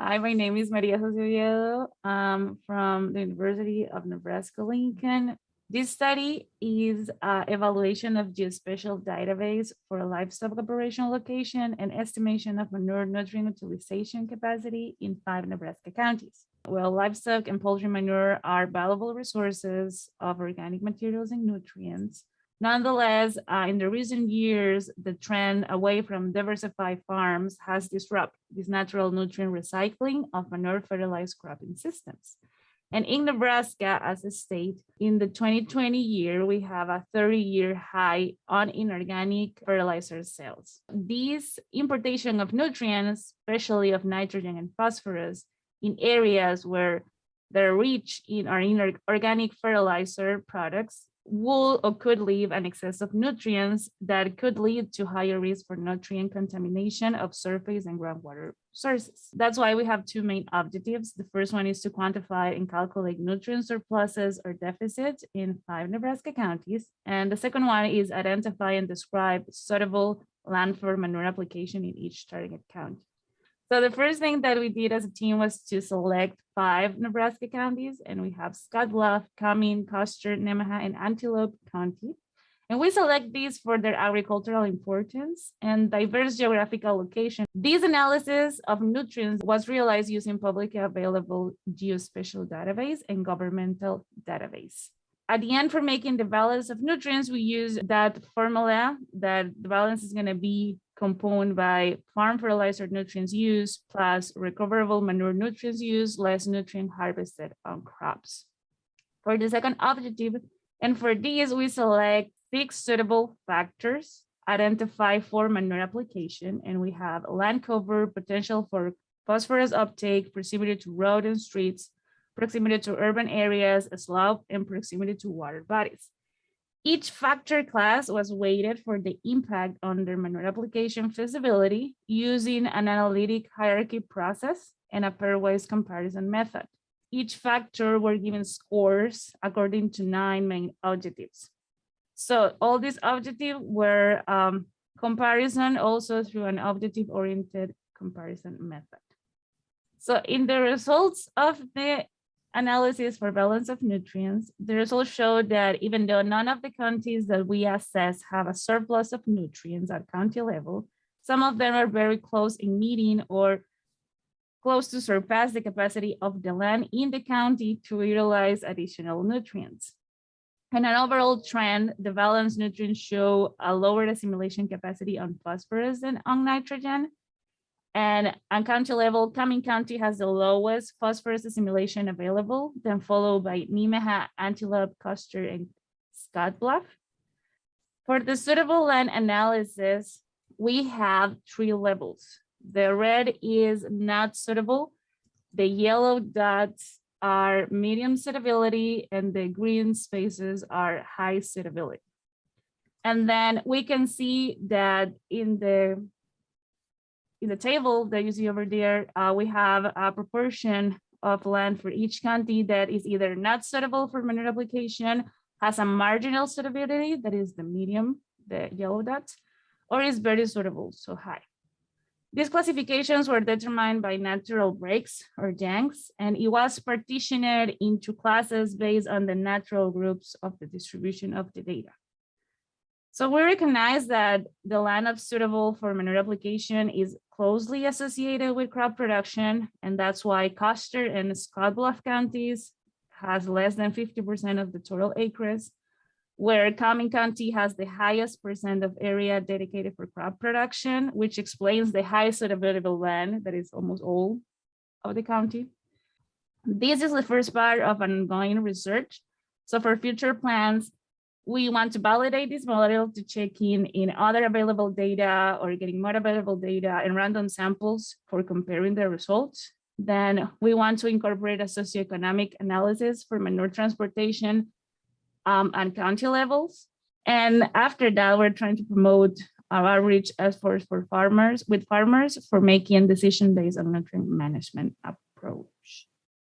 Hi, my name is Maria Jose. I'm from the University of Nebraska-Lincoln. This study is uh, evaluation of geospatial database for livestock operation location and estimation of manure nutrient utilization capacity in five Nebraska counties. Well, livestock and poultry manure are valuable resources of organic materials and nutrients Nonetheless, uh, in the recent years, the trend away from diversified farms has disrupted this natural nutrient recycling of manure fertilized cropping systems. And in Nebraska, as a state, in the 2020 year, we have a 30-year high on inorganic fertilizer sales. These importation of nutrients, especially of nitrogen and phosphorus, in areas where they're rich in our inorganic fertilizer products will or could leave an excess of nutrients that could lead to higher risk for nutrient contamination of surface and groundwater sources. That's why we have two main objectives. The first one is to quantify and calculate nutrient surpluses or deficits in five Nebraska counties. And the second one is identify and describe suitable land for manure application in each target county. So the first thing that we did as a team was to select five Nebraska counties, and we have Scotts Bluff, Cuming, Custer, Nemaha, and Antelope County. And we select these for their agricultural importance and diverse geographical location. This analysis of nutrients was realized using publicly available geospatial database and governmental database. At the end, for making the balance of nutrients, we use that formula that the balance is going to be component by farm fertilizer nutrients used plus recoverable manure nutrients used less nutrient harvested on crops. For the second objective, and for these, we select six suitable factors, identify for manure application, and we have land cover, potential for phosphorus uptake, proximity to road and streets, proximity to urban areas, slope, and proximity to water bodies. Each factor class was weighted for the impact on their manure application feasibility using an analytic hierarchy process and a pairwise comparison method. Each factor were given scores according to nine main objectives. So all these objectives were um, comparison also through an objective oriented comparison method. So in the results of the analysis for balance of nutrients, the results showed that even though none of the counties that we assess have a surplus of nutrients at county level, some of them are very close in meeting or close to surpass the capacity of the land in the county to utilize additional nutrients. And an overall trend, the balanced nutrients show a lower assimilation capacity on phosphorus than on nitrogen, and on county level, Cuming County has the lowest phosphorus assimilation available, then followed by Nemaha, Antelope, Custer, and Scotts Bluff. For the suitable land analysis, we have three levels. The red is not suitable. The yellow dots are medium suitability and the green spaces are high suitability. And then we can see that in the in the table that you see over there, uh, we have a proportion of land for each county that is either not suitable for manure application, has a marginal suitability, that is the medium, the yellow dots, or is very suitable, so high. These classifications were determined by natural breaks or Jenks, and it was partitioned into classes based on the natural groups of the distribution of the data. So we recognize that the land of suitable for manure application is closely associated with crop production, and that's why Custer and Scotts Bluff counties has less than 50% of the total acres, where Cuming County has the highest percent of area dedicated for crop production, which explains the highest available land that is almost all of the county. This is the first part of ongoing research. So for future plans, we want to validate this model to check in in other available data or getting more available data and random samples for comparing the results. Then we want to incorporate a socioeconomic analysis for manure transportation um, and county levels. And after that, we're trying to promote our outreach efforts for farmers with farmers for making decision based on nutrient management approach.